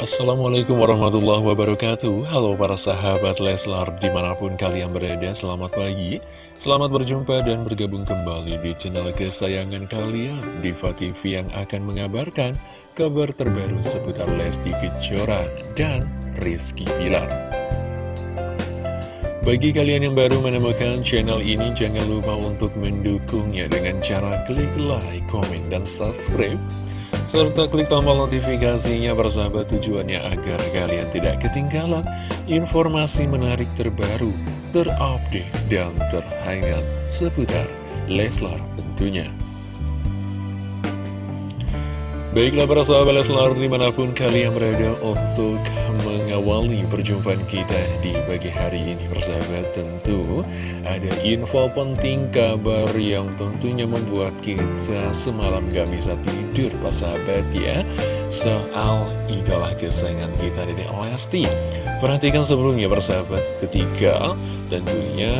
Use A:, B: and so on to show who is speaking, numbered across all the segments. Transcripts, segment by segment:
A: Assalamualaikum warahmatullahi wabarakatuh. Halo para sahabat Leslar di mana pun kalian berada Selamat pagi. Selamat berjumpa dan bergabung kembali di channel kesayangan kalian Diva TV yang akan mengabarkan kabar terbaru seputar Lesti Kejora dan Rizky Pilar bagi kalian yang baru menemukan channel ini, jangan lupa untuk mendukungnya dengan cara klik like, komen, dan subscribe serta klik tombol notifikasinya bersahabat tujuannya agar kalian tidak ketinggalan informasi menarik terbaru, terupdate, dan terhangat seputar Leslar tentunya. Baiklah para sahabat Leslar di mana pun kalian berada untuk mengawali perjumpaan kita di pagi hari ini Persahabat tentu ada info penting kabar yang tentunya membuat kita semalam gak bisa tidur Persahabat ya. Soal idola kesayangan kita dari Lesti. Perhatikan sebelumnya persahabat ketika tentunya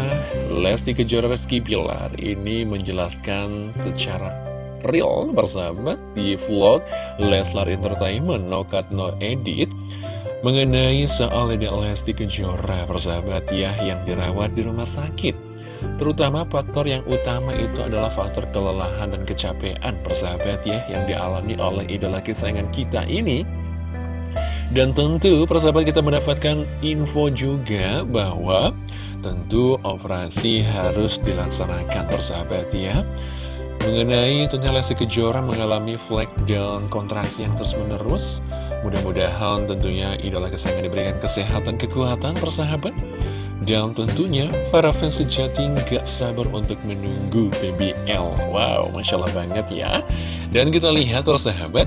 A: Lesti Kejora Rizky Pilar ini menjelaskan secara real bersahabat di vlog Leslar Entertainment No Cut No Edit mengenai soal Dede Lesti Kejora persahabat ya yang dirawat di rumah sakit. Terutama faktor yang utama itu adalah faktor kelelahan dan kecapean persahabat ya yang dialami oleh idola kesayangan kita ini. Dan tentu persahabat kita mendapatkan info juga bahwa tentu operasi harus dilaksanakan persahabat ya Mengenai tentunya Lesti Kejora mengalami flek dan kontraksi yang terus menerus Mudah-mudahan tentunya idola kesayangan diberikan kesehatan, kekuatan, persahabat. Dan tentunya para fans sejati gak sabar untuk menunggu BBL Wow, Masya Allah banget ya. Dan kita lihat persahabat.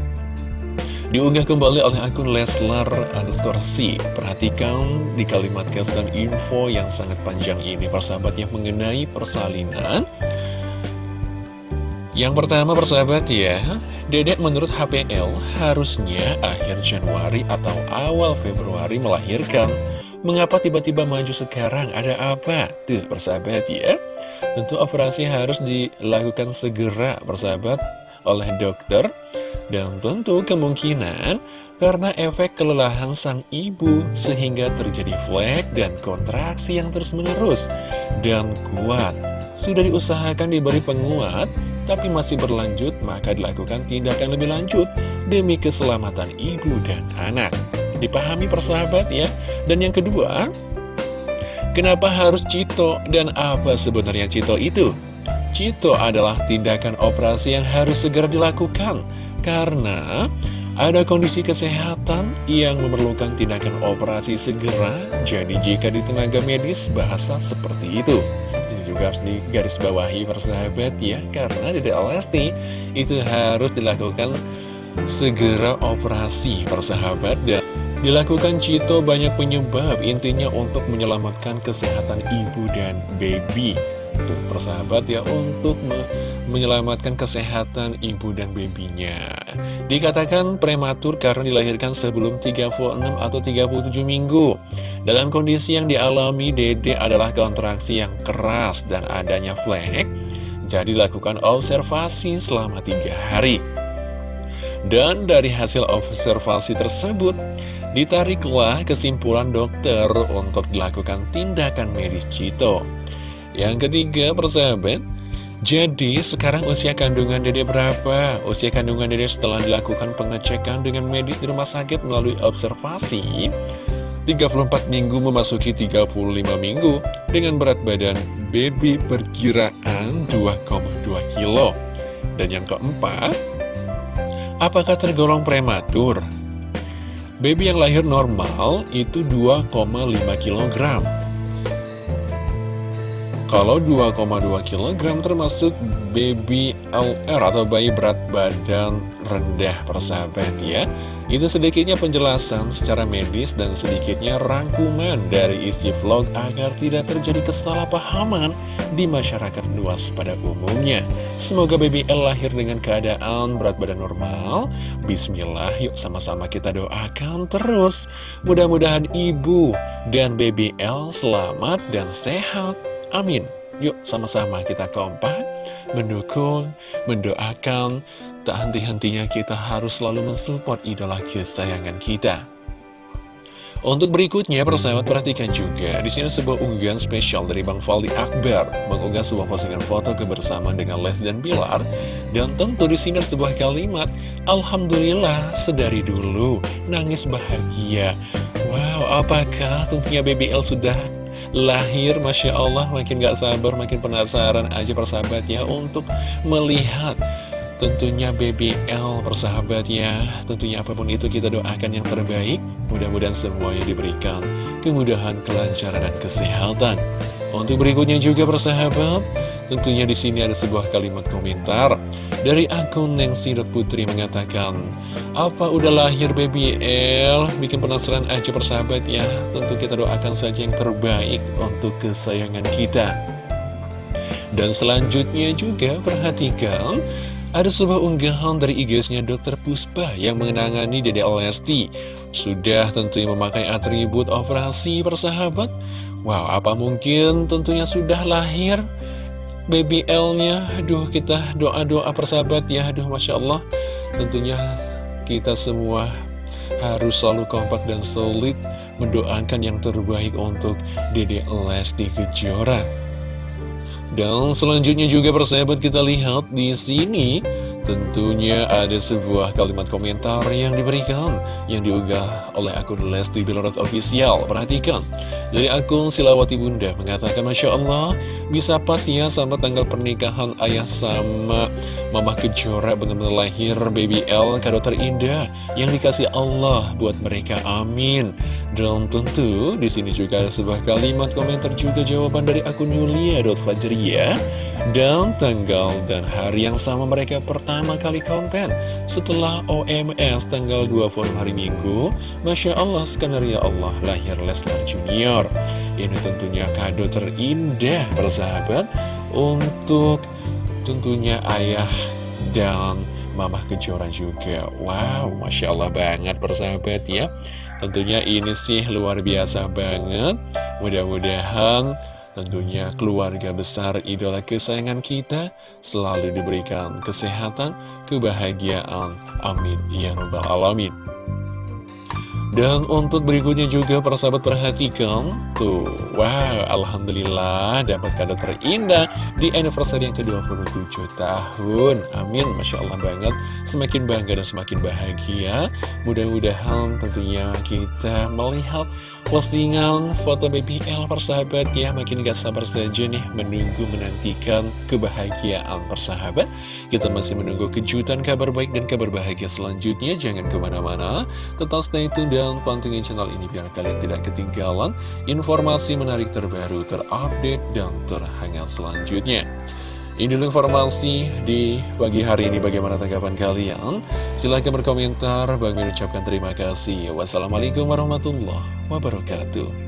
A: Diunggah kembali oleh akun Leslar underscore C. Perhatikan di kalimat kesan info yang sangat panjang ini Persahabat yang mengenai persalinan yang pertama persahabat ya, Dedek menurut HPL harusnya akhir Januari atau awal Februari melahirkan. Mengapa tiba-tiba maju sekarang? Ada apa? Tuh persahabat ya. Tentu operasi harus dilakukan segera persahabat oleh dokter. Dan tentu kemungkinan karena efek kelelahan sang ibu sehingga terjadi flek dan kontraksi yang terus menerus dan kuat. Sudah diusahakan diberi penguat tapi masih berlanjut, maka dilakukan tindakan lebih lanjut demi keselamatan ibu dan anak. Dipahami persahabat ya. Dan yang kedua, kenapa harus Cito dan apa sebenarnya Cito itu? Cito adalah tindakan operasi yang harus segera dilakukan karena ada kondisi kesehatan yang memerlukan tindakan operasi segera. Jadi jika di tenaga medis bahasa seperti itu juga harus digaris bawahi persahabat ya Karena Dede Lesti itu harus dilakukan segera operasi persahabat Dan dilakukan Cito banyak penyebab intinya untuk menyelamatkan kesehatan ibu dan baby Tuh persahabat ya untuk me menyelamatkan kesehatan ibu dan babynya Dikatakan prematur karena dilahirkan sebelum 36 atau 37 minggu dalam kondisi yang dialami Dede adalah kontraksi yang keras dan adanya flek, jadi lakukan observasi selama tiga hari. Dan dari hasil observasi tersebut, ditariklah kesimpulan dokter untuk dilakukan tindakan medis Cito. Yang ketiga, persahabat, jadi sekarang usia kandungan dede berapa? Usia kandungan dede setelah dilakukan pengecekan dengan medis di rumah sakit melalui observasi 34 minggu memasuki 35 minggu dengan berat badan baby perkiraan 2,2 kilo. Dan yang keempat, apakah tergolong prematur? Baby yang lahir normal itu 2,5 kg. Kalau 2,2 kg termasuk baby LR atau bayi berat badan rendah persahabat ya. Itu sedikitnya penjelasan secara medis dan sedikitnya rangkuman dari isi vlog agar tidak terjadi kesalahpahaman di masyarakat luas pada umumnya. Semoga baby L lahir dengan keadaan berat badan normal. Bismillah yuk sama-sama kita doakan terus. Mudah-mudahan ibu dan baby L selamat dan sehat Amin. Yuk sama-sama kita kompak, mendukung, mendoakan, tak henti-hentinya kita harus selalu mensupport idola kesayangan kita. Untuk berikutnya, persahabat perhatikan juga di sini sebuah unggahan spesial dari Bang Faldi Akbar mengunggah sebuah postingan foto kebersamaan dengan Les dan Bilar dan tentu di sini sebuah kalimat Alhamdulillah sedari dulu nangis bahagia. Wow, apakah tentunya BBL sudah lahir Masya Allah makin gak sabar makin penasaran aja persahabat ya untuk melihat Tentunya BBL persahabat ya Tentunya apa pun itu kita doakan yang terbaik. Mudah-mudahan semuanya diberikan kemudahan, kelancaran, dan kesehatan. Untuk berikutnya juga persahabat Tentunya di sini ada sebuah kalimat komentar Dari akun Putri mengatakan Apa udah lahir BBL? Bikin penasaran aja persahabat ya Tentu kita doakan saja yang terbaik untuk kesayangan kita dan selanjutnya juga perhatikan ada sebuah unggahan dari IG-nya Dr. Puspa yang mengenangani Dede Lesti. Sudah tentunya memakai atribut operasi persahabat. Wow, apa mungkin tentunya sudah lahir BBL-nya. Aduh, kita doa-doa persahabat ya. Aduh, Masya Allah. Tentunya kita semua harus selalu kompak dan solid mendoakan yang terbaik untuk Dede Lesti Kejora. Dan selanjutnya juga persahabat kita lihat di sini Tentunya ada sebuah kalimat komentar yang diberikan Yang diunggah oleh akun Lesti Bilorot Official. Perhatikan. Dari akun Silawati Bunda mengatakan Masya Allah Bisa pas ya sama tanggal pernikahan ayah sama Mama Kejora benar-benar lahir baby L Kado terindah yang dikasih Allah buat mereka. Amin. Dan tentu di sini juga ada sebuah kalimat komentar juga jawaban dari akun Yulia.fajriya dan tanggal dan hari yang sama mereka pertama kali konten. Setelah OMS tanggal 20 hari Minggu Masya Allah, skenario Allah lahir Leslar Junior. Ini tentunya kado terindah persahabat Untuk tentunya ayah dan Mama Kejora juga. Wow, Masya Allah banget persahabat ya. Tentunya ini sih luar biasa banget. Mudah-mudahan Tentunya keluarga besar idola kesayangan kita selalu diberikan kesehatan, kebahagiaan. Amin. Ya Rabbal Alamin. Dan untuk berikutnya juga para sahabat perhatikan Tuh, wow, Alhamdulillah dapat kado terindah di anniversary yang ke-27 tahun Amin, Masya Allah banget Semakin bangga dan semakin bahagia Mudah-mudahan tentunya kita melihat postingan foto BBL persahabat ya. Makin gak sabar saja nih menunggu menantikan kebahagiaan persahabat. Kita masih menunggu kejutan kabar baik dan kabar bahagia selanjutnya. Jangan ke mana-mana. Tetap stay tune dan pantengin channel ini biar kalian tidak ketinggalan Informasi menarik terbaru terupdate dan terhangat selanjutnya ini informasi di pagi hari ini bagaimana tanggapan kalian? Silahkan berkomentar, Bang mengucapkan terima kasih. Wassalamualaikum warahmatullahi wabarakatuh.